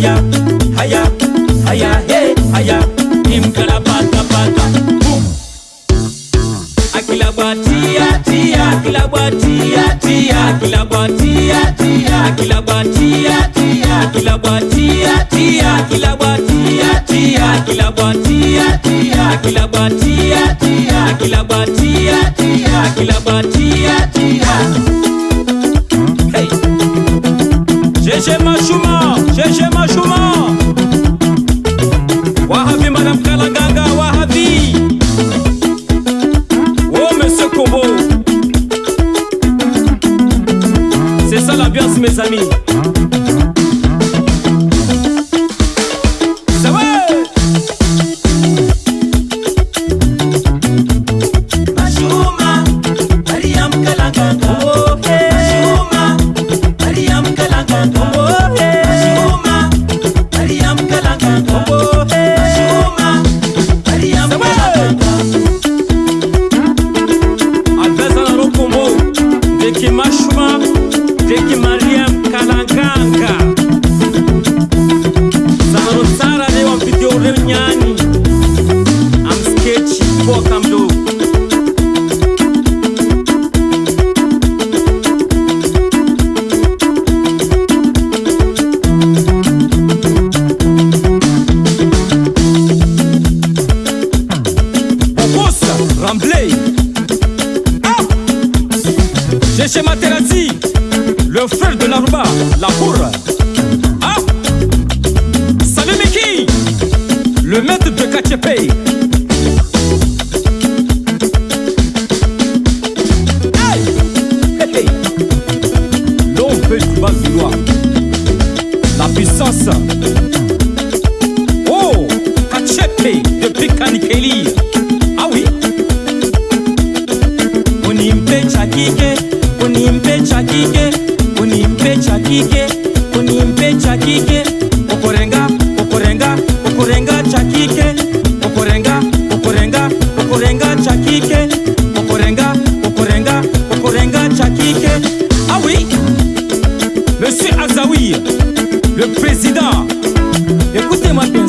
haya, haya, haya, hey, haya. Imkarabata bata, boom. Akilabatia tia, akilabatia tia, akilabatia tia, akilabatia tia, akilabatia tia, akilabatia tia, akilabatia tia, akilabatia tia, akilabatia tia, akilabatia tia. Hey. Jeje machuma, jeje machuma. Ça l'ambiance mes amis. Ça va? Mashuma Mariam Kalanganga Oh Bobosa Ramblay Ah Jeche Materazzi Le frère de Naruba La bourre Ah Salut Miki Le maître de Kachepe sasa. Oh kachepe de pikanikelia awi unimpe cha kike unimpe cha kike unimpe cha kike unimpe cha kike okorenga okorenga okorenga cha kike okorenga okorenga okorenga cha kike okorenga okorenga okorenga cha kike awi monsieur azawia le président. Écoutez-moi bien.